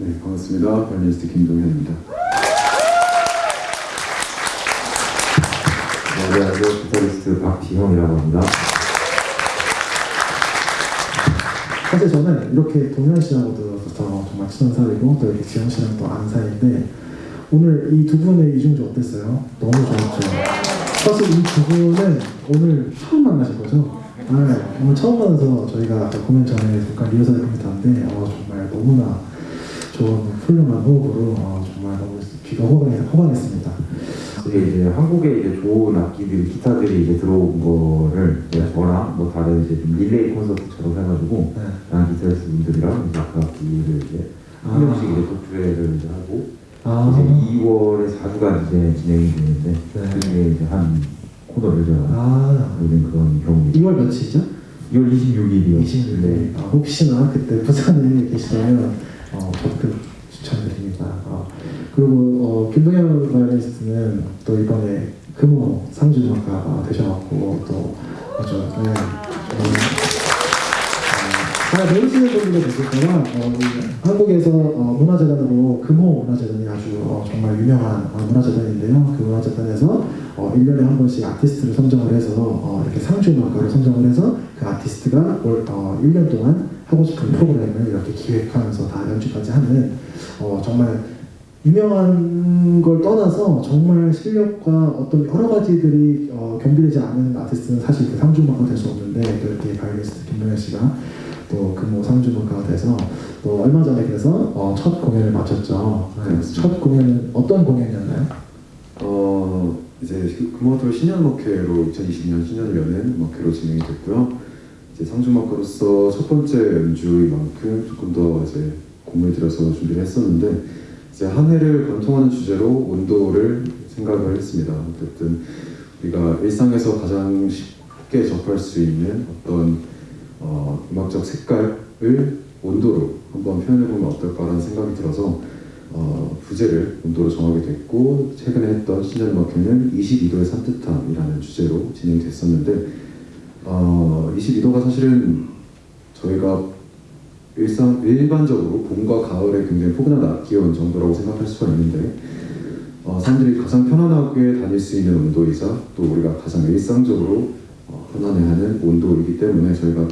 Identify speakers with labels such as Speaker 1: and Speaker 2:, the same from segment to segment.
Speaker 1: 네, 반갑습니다. 바이올리니스트 김동현입니다.
Speaker 2: 네, 안녕하세요. 기타리스트 박지형이라고 합니다.
Speaker 3: 사실 저는 이렇게 동현 씨하고도 정말 친한 사이고 또 이렇게 지형 씨랑 또 아는 사이인데 오늘 이 두 분의 이중주 어땠어요? 너무 좋았죠. 사실 이 두 분은 오늘 처음 만나신 거죠? 네, 오늘 처음 만나서 저희가 공연 전에 잠깐 리허설을 했는데 어, 정말 너무나 좋은 훌륭한 호흡으로 어, 정말 귀가 호강했.
Speaker 2: 이게 이제 한국에 이제 좋은 악기들, 기타들이 이제 들어온 거를 저랑 뭐 다른 이제 좀 릴레이 콘서트처럼 해가지고
Speaker 3: 네.
Speaker 2: 다른 기타리스트 분들이랑 이제 그 악기를 이제 한 명씩 이제 독주회를 이제 하고
Speaker 3: 아,
Speaker 2: 이제 2월에 4주간 이제 진행이 되는데
Speaker 3: 네.
Speaker 2: 그 중에 이제 한 코너를 제가
Speaker 3: 아
Speaker 2: 하는 그런 경우입니다.
Speaker 3: 2월 며칠이죠?
Speaker 2: 2월 26일이요.
Speaker 3: 26일.
Speaker 2: 네.
Speaker 3: 아, 혹시나 그때 부산에 계시다면 어, 적극 추천드립니다. 어, 그리고 어, 김동현 바이올리니스트는 또 이번에 금호 상주음악가가 되셔갖고 또 아주 네, 어, 잘 모르시는 분들도 이 한국에서 어, 문화재단으로 금호 문화재단이 아주 어, 정말 유명한 어, 문화재단인데요. 그 문화재단에서 어, 1년에 한 번씩 아티스트를 선정을 해서 어, 이렇게 상주음악가를 선정을 해서 그 아티스트가 올, 어, 1년 동안 하고 싶은 프로그램을 이렇게 기획하면서 다 연주까지 하는 어, 정말 유명한 걸 떠나서 정말 실력과 어떤 여러 가지들이 어, 겸비되지 않은 아티스트는 사실 그 상주음악가 될 수 없는데 또 이렇게 바이올리스트 김동현 씨가 또 금호 상주음악가가 돼서 또 얼마 전에 그래서 어, 첫 공연을 마쳤죠. 네, 첫 공연은 어떤 공연이었나요?
Speaker 1: 어, 이제 금호토 신년목회로 2022년 신년을 여는 목회로 진행이 됐고요. 이제 상주막으로서 첫 번째 연주인 만큼 조금 더 이제 공을 들여서 준비를 했었는데 이제 한 해를 관통하는 주제로 온도를 생각을 했습니다. 어쨌든 우리가 일상에서 가장 쉽게 접할 수 있는 어떤 어, 음악적 색깔을 온도로 한번 표현해보면 어떨까라는 생각이 들어서 어, 부제를 온도로 정하게 됐고 최근에 했던 신년음악회는 22도의 산뜻함이라는 주제로 진행됐었는데 어, 22도가 사실은 저희가 일상 일반적으로 봄과 가을에 굉장히 포근한 낮 기온 정도라고 생각할 수가 있는데 어, 사람들이 가장 편안하게 다닐 수 있는 온도이자 또 우리가 가장 일상적으로 어, 편안해하는 온도이기 때문에 저희가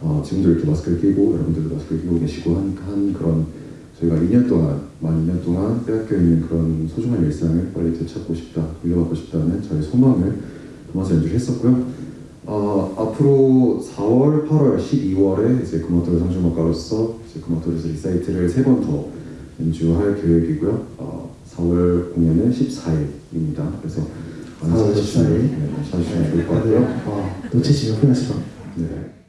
Speaker 1: 어, 지금도 이렇게 마스크를 끼고 여러분들도 마스크를 끼고 계시고 한, 한 그런 저희가 2년 동안 만 2년 동안 빼앗겨 있는 그런 소중한 일상을 빨리 되찾고 싶다, 물려받고 싶다는 저희 소망을 담아서 연주를 했었고요. 어, 앞으로 4월, 8월, 12월에 이제 금호아트홀 상주음악가로서 이제 금호아트홀에서 리사이틀을 세 번 더 연주할 계획이고요. 어, 4월 공연은 14일입니다. 그래서 많이
Speaker 3: 4월
Speaker 1: 찾아주시면
Speaker 3: 14일.
Speaker 1: 네, 좋을 것 같고요.
Speaker 3: 어, 놓치시면 겁니다.
Speaker 1: 네.